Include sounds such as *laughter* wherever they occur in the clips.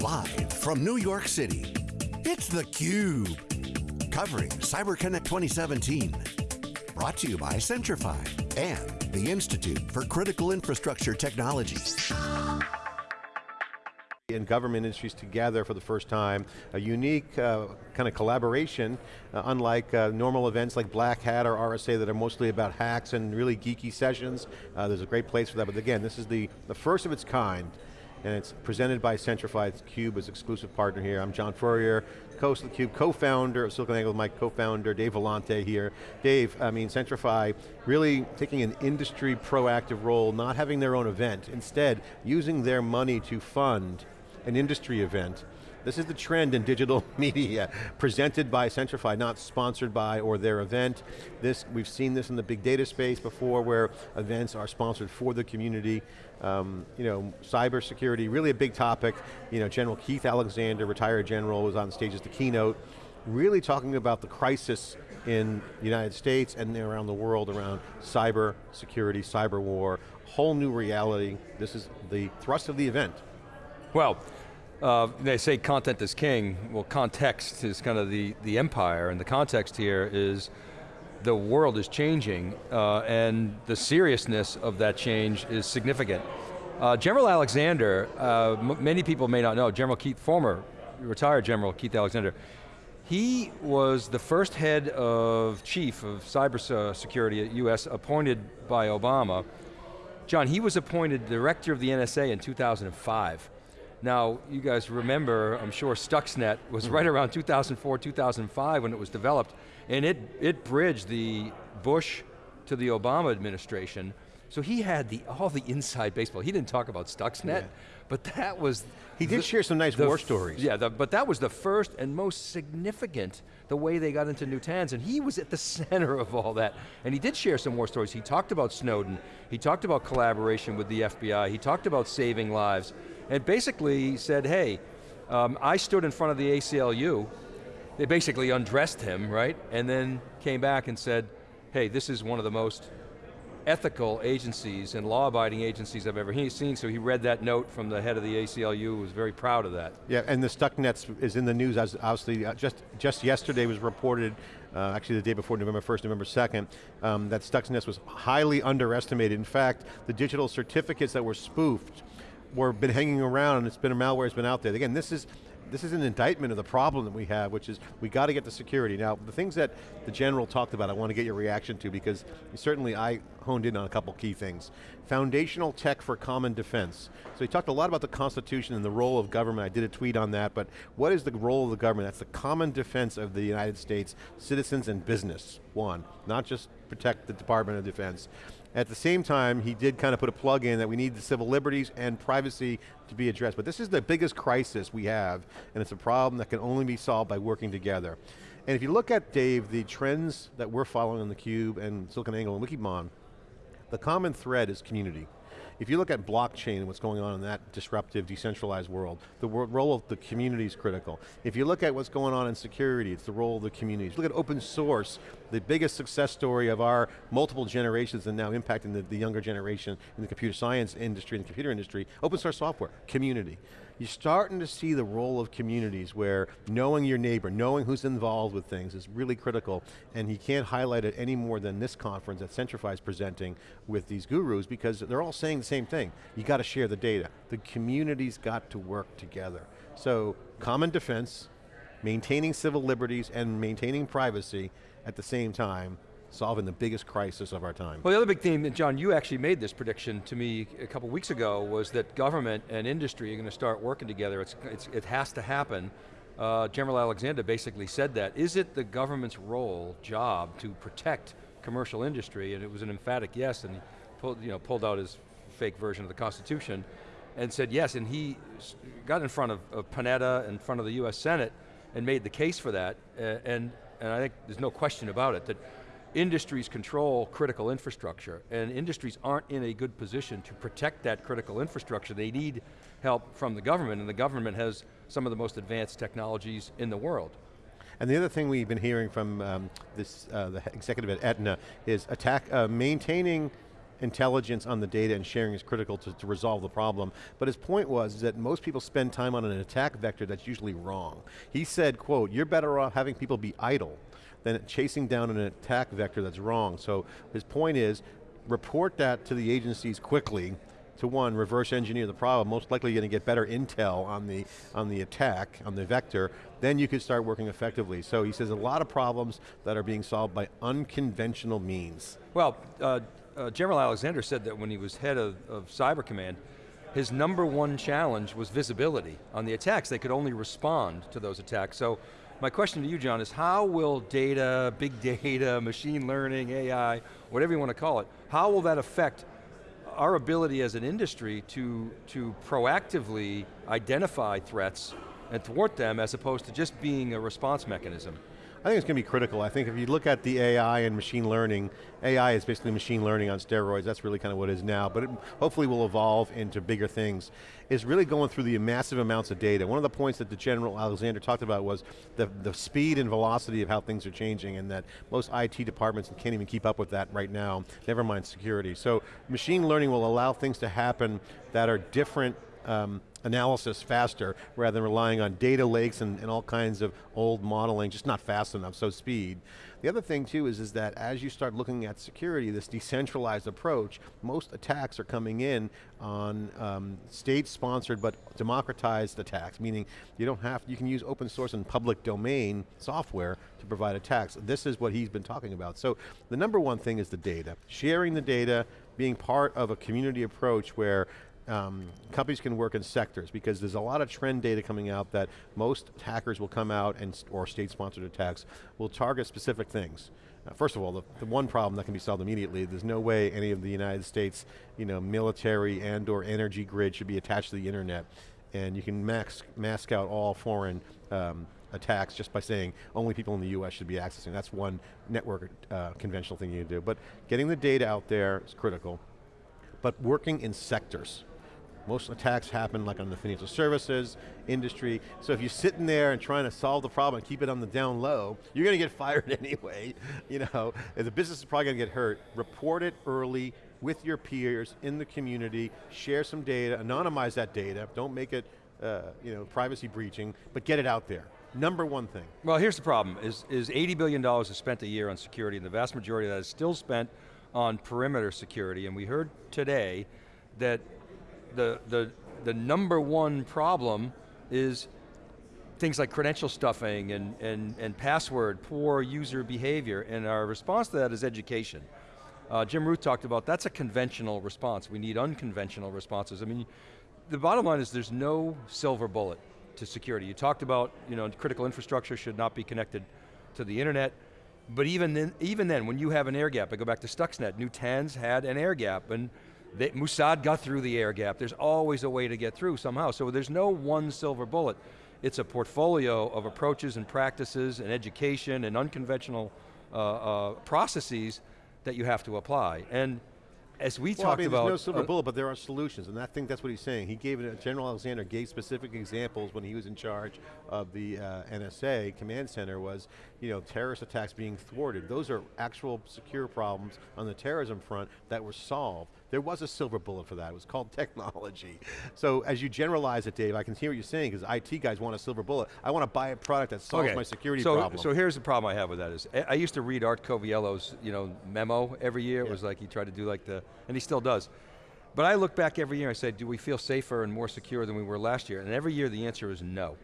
Live from New York City, it's theCUBE. Covering CyberConnect 2017. Brought to you by Centrify and the Institute for Critical Infrastructure Technology and government industries together for the first time, a unique uh, kind of collaboration, uh, unlike uh, normal events like Black Hat or RSA that are mostly about hacks and really geeky sessions. Uh, there's a great place for that, but again, this is the, the first of its kind, and it's presented by Centrify Cube as exclusive partner here. I'm John Furrier, host of theCUBE, co-founder of SiliconANGLE, with my co-founder, Dave Vellante here. Dave, I mean, Centrify really taking an industry proactive role, not having their own event, instead using their money to fund an industry event. This is the trend in digital *laughs* media, presented by Centrify, not sponsored by or their event. This, we've seen this in the big data space before where events are sponsored for the community. Um, you know, cybersecurity, really a big topic. You know, General Keith Alexander, retired general, was on stage as the keynote, really talking about the crisis in the United States and around the world around cyber security, cyber war, whole new reality. This is the thrust of the event. Well, uh, they say content is king. Well, context is kind of the, the empire, and the context here is the world is changing, uh, and the seriousness of that change is significant. Uh, General Alexander, uh, many people may not know, General Keith, former retired General Keith Alexander, he was the first head of chief of cybersecurity at US appointed by Obama. John, he was appointed director of the NSA in 2005. Now, you guys remember, I'm sure Stuxnet was right around 2004, 2005 when it was developed, and it, it bridged the Bush to the Obama administration, so he had the, all the inside baseball. He didn't talk about Stuxnet, yeah. but that was... He did the, share some nice war stories. Yeah, the, but that was the first and most significant, the way they got into Natanz, and he was at the *laughs* center of all that. And he did share some war stories. He talked about Snowden, he talked about collaboration with the FBI, he talked about saving lives, and basically said, hey, um, I stood in front of the ACLU, they basically undressed him, right? And then came back and said, hey, this is one of the most ethical agencies and law-abiding agencies I've ever seen, so he read that note from the head of the ACLU, was very proud of that. Yeah, and the Stuxnet is in the news, as obviously, uh, just, just yesterday was reported, uh, actually the day before November 1st, November 2nd, um, that Stuxnet was highly underestimated. In fact, the digital certificates that were spoofed were been hanging around and it's been a malware has been out there. Again, this is this is an indictment of the problem that we have, which is we got to get the security. Now, the things that the general talked about, I want to get your reaction to because certainly I honed in on a couple key things. Foundational tech for common defense. So he talked a lot about the Constitution and the role of government. I did a tweet on that, but what is the role of the government? That's the common defense of the United States, citizens and business, one. Not just protect the Department of Defense. At the same time, he did kind of put a plug in that we need the civil liberties and privacy to be addressed. But this is the biggest crisis we have, and it's a problem that can only be solved by working together. And if you look at, Dave, the trends that we're following on theCUBE and SiliconANGLE and Wikibon, the common thread is community. If you look at blockchain and what's going on in that disruptive, decentralized world, the role of the community is critical. If you look at what's going on in security, it's the role of the communities. Look at open source, the biggest success story of our multiple generations and now impacting the, the younger generation in the computer science industry and the computer industry, open source software, community you're starting to see the role of communities where knowing your neighbor, knowing who's involved with things is really critical, and you can't highlight it any more than this conference that Centrify is presenting with these gurus because they're all saying the same thing. You got to share the data. The community's got to work together. So, common defense, maintaining civil liberties and maintaining privacy at the same time solving the biggest crisis of our time. Well, the other big theme, and John, you actually made this prediction to me a couple weeks ago, was that government and industry are going to start working together. It's, it's, it has to happen. Uh, General Alexander basically said that. Is it the government's role, job, to protect commercial industry? And it was an emphatic yes, and he pulled, you know, pulled out his fake version of the Constitution and said yes, and he got in front of, of Panetta, in front of the US Senate, and made the case for that, and, and I think there's no question about it, that industries control critical infrastructure, and industries aren't in a good position to protect that critical infrastructure. They need help from the government, and the government has some of the most advanced technologies in the world. And the other thing we've been hearing from um, this, uh, the executive at Aetna is attack, uh, maintaining intelligence on the data and sharing is critical to, to resolve the problem. But his point was that most people spend time on an attack vector that's usually wrong. He said, quote, you're better off having people be idle than chasing down an attack vector that's wrong. So his point is, report that to the agencies quickly, to one, reverse engineer the problem, most likely you're going to get better intel on the, on the attack, on the vector, then you could start working effectively. So he says a lot of problems that are being solved by unconventional means. Well, uh, uh, General Alexander said that when he was head of, of Cyber Command, his number one challenge was visibility on the attacks. They could only respond to those attacks. So my question to you, John, is how will data, big data, *laughs* machine learning, AI, whatever you want to call it, how will that affect our ability as an industry to, to proactively identify threats and thwart them as opposed to just being a response mechanism? I think it's going to be critical. I think if you look at the AI and machine learning, AI is basically machine learning on steroids, that's really kind of what it is now, but it hopefully will evolve into bigger things, is really going through the massive amounts of data. One of the points that the General Alexander talked about was the, the speed and velocity of how things are changing and that most IT departments can't even keep up with that right now, never mind security. So machine learning will allow things to happen that are different um, analysis faster rather than relying on data lakes and, and, all kinds of old modeling, just not fast enough, so speed. The other thing too is, is that as you start looking at security, this decentralized approach, most attacks are coming in on um, state-sponsored but democratized attacks, meaning you don't have, you can use open source and public domain software to provide attacks. This is what he's been talking about. So the number one thing is the data. Sharing the data, being part of a community approach where um, companies can work in sectors because there's a lot of trend data coming out that most hackers will come out and, or state-sponsored attacks will target specific things. Uh, first of all, the, the, one problem that can be solved immediately, there's no way any of the United States you know, military and or energy grid should be attached to the internet. And you can mask, mask out all foreign um, attacks just by saying only people in the US should be accessing. That's one network uh, conventional thing you do. But getting the data out there is critical. But working in sectors. Most attacks happen like on the financial services, industry. So if you're sitting there and trying to solve the problem and keep it on the down low, you're going to get *laughs* fired anyway. You know, the business is probably going to get hurt. Report it early with your peers in the community, share some data, anonymize that data, don't make it uh, you know, privacy breaching, but get it out there. Number one thing. Well, here's the problem, is, is $80 billion is spent a year on security, and the vast majority of that is still spent on perimeter security, and we heard today that the, the, the number one problem is things like credential stuffing and, and, and password, poor user behavior, and our response to that is education. Uh, Jim Routh talked about that's a conventional response. We need unconventional responses. I mean, the bottom line is there's no silver bullet to security. You talked about, you know, critical infrastructure should not be connected to the internet, but even then, even then, when you have an air gap, I go back to Stuxnet, Natanz had an air gap, and they, Mossad got through the air gap. There's always a way to get through somehow. So there's no one silver bullet. It's a portfolio of approaches and practices and education and unconventional uh, uh, processes that you have to apply. And as we well, talked I mean, about- there's no silver uh, bullet, but there are solutions, and I think that's what he's saying. He gave it, General Alexander gave specific examples when he was in charge of the uh, NSA command center was, you know, terrorist attacks being thwarted. Those are actual secure problems on the terrorism front that were solved. There was a silver bullet for that, it was called *laughs* technology. So as you generalize it, Dave, I can hear what you're saying, because IT guys want a silver bullet. I want to buy a product that solves okay. my security so, problem. So here's the problem I have with that is, I used to read Art Coviello's you know, memo every year. It yeah. was like he tried to do like the, and he still does. But I look back every year and I say, do we feel safer and more secure than we were last year? And every year the answer is no.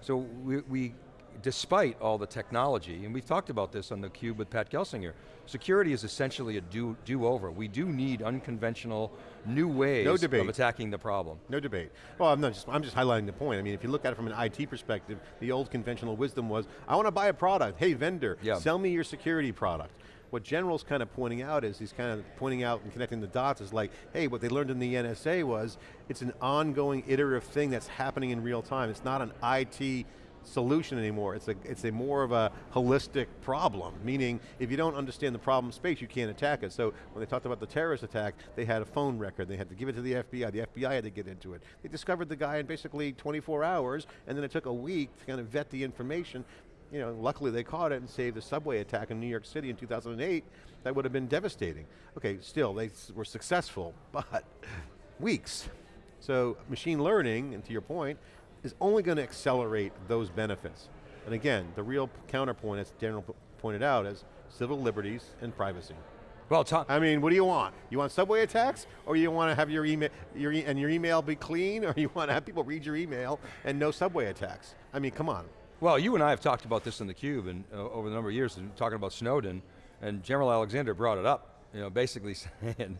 So we, we despite all the technology, and we've talked about this on the Cube with Pat Gelsinger, security is essentially a do, do over. We do need unconventional, new ways no debate. of attacking the problem. No debate. Well, I'm, not just, I'm just highlighting the point. I mean, if you look at it from an IT perspective, the old conventional wisdom was, I want to buy a product. Hey, vendor, yeah. sell me your security product. What General's kind of pointing out is, he's kind of pointing out and connecting the dots is like, hey, what they learned in the NSA was, it's an ongoing iterative thing that's happening in real time. It's not an IT solution anymore. It's a, it's a more of a holistic problem, meaning if you don't understand the problem space, you can't attack it. So when they talked about the terrorist attack, they had a phone record, they had to give it to the FBI, the FBI had to get into it. They discovered the guy in basically 24 hours, and then it took a week to kind of vet the information, you know, luckily they caught it and saved the subway attack in New York City in 2008. That would have been devastating. Okay, still, they were successful, *laughs* but weeks. So machine learning, and to your point, is only going to accelerate those benefits. And again, the real counterpoint, as Daniel pointed out, is civil liberties and privacy. Well, Tom, I mean, what do you want? You want subway attacks, or you want to have your email, your e and your email be clean, or you want to have people read your email and no subway attacks? I mean, come on. Well, you and I have talked about this in the Cube and uh, over the number of years, and talking about Snowden, and General Alexander brought it up, you know, basically *laughs* saying,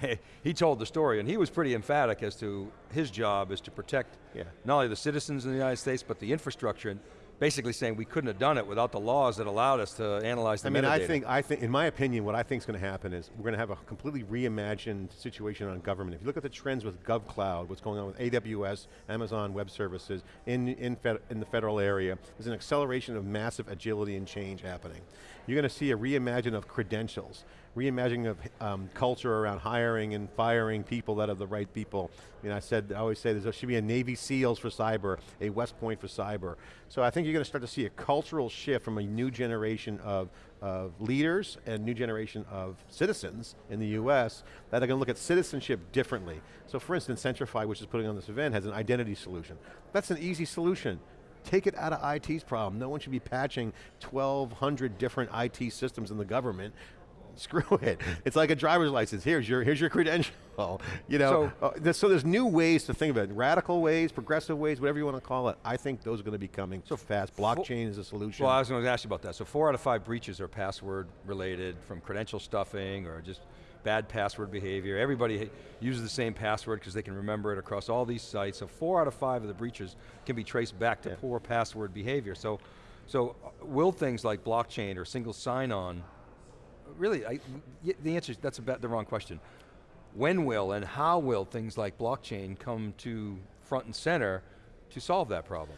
*laughs* he told the story, and he was pretty emphatic as to his job is to protect yeah. not only the citizens in the United States, but the infrastructure. And basically saying we couldn't have done it without the laws that allowed us to analyze the I mean, metadata. I think, I think, in my opinion, what I think is going to happen is we're going to have a completely reimagined situation on government. If you look at the trends with GovCloud, what's going on with AWS, Amazon Web Services, in, in, in the federal area, there's an acceleration of massive agility and change happening. You're going to see a reimagine of credentials reimagining of um, culture around hiring and firing people that are the right people. You know, I said, I always say there should be a Navy SEALs for cyber, a West Point for cyber. So I think you're going to start to see a cultural shift from a new generation of, of leaders and new generation of citizens in the US that are going to look at citizenship differently. So for instance, Centrify, which is putting on this event, has an identity solution. That's an easy solution take it out of IT's problem. No one should be patching 1,200 different IT systems in the government *laughs* screw it. It's like a driver's license. Here's your, here's your credential. *laughs* You know, so, uh, so, there's new ways to think of it. Radical ways, progressive ways, whatever you want to call it. I think those are going to be coming so fast. Blockchain is a solution. Well, I was going to ask you about that. So four out of five breaches are password related from credential stuffing or just bad password behavior. Everybody uses the same password because they can remember it across all these sites. So four out of five of the breaches can be traced back to yeah. poor password behavior. So, so uh, will things like blockchain or single sign-on really, I, the answer is that's about the wrong question. When will and how will things like blockchain come to front and center to solve that problem?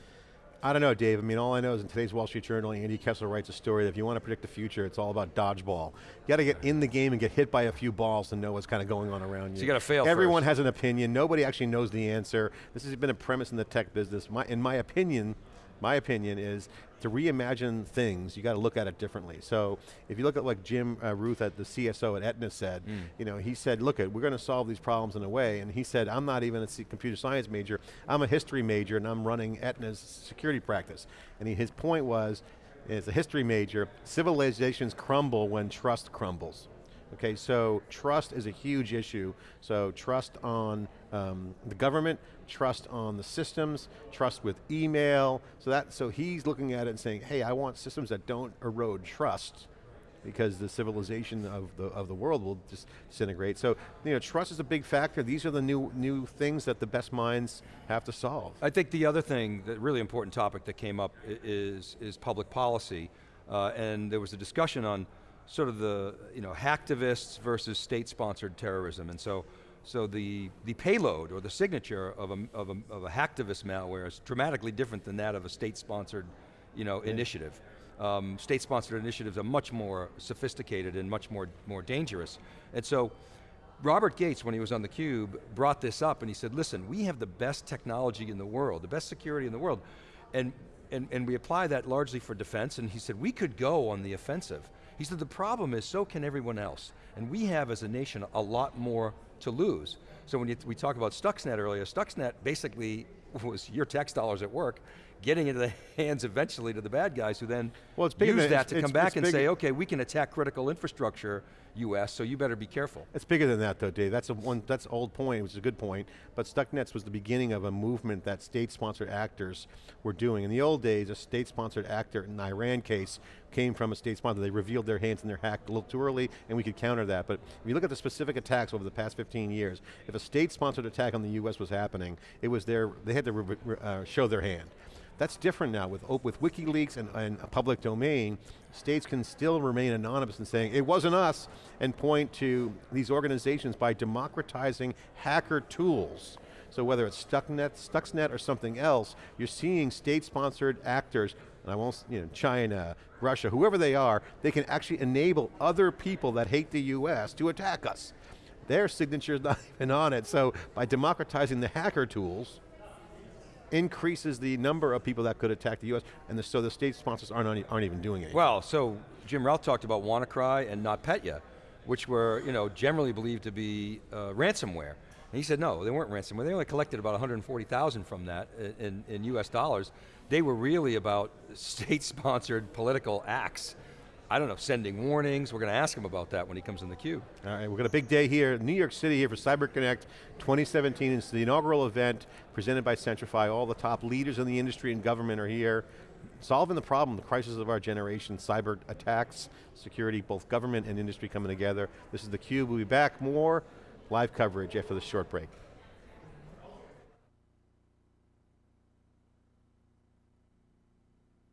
I don't know, Dave. I mean, all I know is in today's Wall Street Journal, Andy Kessler writes a story that if you want to predict the future, it's all about dodgeball. You got to get in the game and get hit by a few balls to know what's kind of going on around you. So you got to fail Everyone first. has an opinion. Nobody actually knows the answer. This has been a premise in the tech business. My, in my opinion, my opinion is to reimagine things, you got to look at it differently. So if you look at like Jim uh, Routh at the CSO at Aetna said, mm. you know, he said, look, at, we're going to solve these problems in a way, and he said, I'm not even a computer science major, I'm a history major and I'm running Aetna's security practice. And he, his point was, as a history major, civilizations crumble when trust crumbles. Okay, so trust is a huge issue. So trust on um, the government, trust on the systems, trust with email. So that, so he's looking at it and saying, hey, I want systems that don't erode trust because the civilization of the, of the world will just disintegrate. So, you know, trust is a big factor. These are the new, new things that the best minds have to solve. I think the other thing, the really important topic that came up is, is public policy. Uh, and there was a discussion on sort of the you know, hacktivists versus state-sponsored terrorism. And so, so the, the payload or the signature of a, of, a, of a hacktivist malware is dramatically different than that of a state-sponsored you know, yeah. initiative. Um, state-sponsored initiatives are much more sophisticated and much more, more dangerous. And so, Robert Gates, when he was on theCUBE, brought this up and he said, listen, we have the best technology in the world, the best security in the world, and, and, and we apply that largely for defense, and he said, we could go on the offensive. He said the problem is so can everyone else. And we have as a nation a lot more to lose. So when you, we talk about Stuxnet earlier, Stuxnet basically *laughs* was your tax dollars at work, getting into the *laughs* hands eventually to the bad guys who then well, it's use that to come back and say, okay, we can attack critical infrastructure US, so you better be careful. It's bigger than that though, Dave. That's a one. That's old point, which is a good point. But Stuxnets was the beginning of a movement that state-sponsored actors were doing. In the old days, a state-sponsored actor in the Iran case came from a state sponsor. They revealed their hands and they're hacked a little too early, and we could counter that. But if you look at the specific attacks over the past 15 years, if a state-sponsored attack on the US was happening, it was their, they had to uh, show their hand. That's different now with, oh, with WikiLeaks and, and a public domain, states can still remain anonymous and saying, it wasn't us, and point to these organizations by democratizing hacker tools. So whether it's Stuxnet, Stuxnet or something else, you're seeing state-sponsored actors, and I won't, you know, China, Russia, whoever they are, they can actually enable other people that hate the US to attack us. Their signature's *laughs* not even on it, so by democratizing the hacker tools, increases the number of people that could attack the US, and the, so the state sponsors aren't, aren't even doing it. Well, so Jim Routh talked about WannaCry and NotPetya, which were you know, generally believed to be uh, ransomware. And he said, no, they weren't ransomware. They only collected about 140,000 from that in, in US dollars. They were really about *laughs* state-sponsored political acts. I don't know, sending warnings. We're going to ask him about that when he comes in the queue. All right, we've got a big day here, New York City here for CyberConnect 2017. It's the inaugural event presented by Centrify. All the top leaders in the industry and government are here solving the problem, the crisis of our generation, cyber attacks, security, both government and industry coming together. This is theCUBE, we'll be back more live coverage after this short break.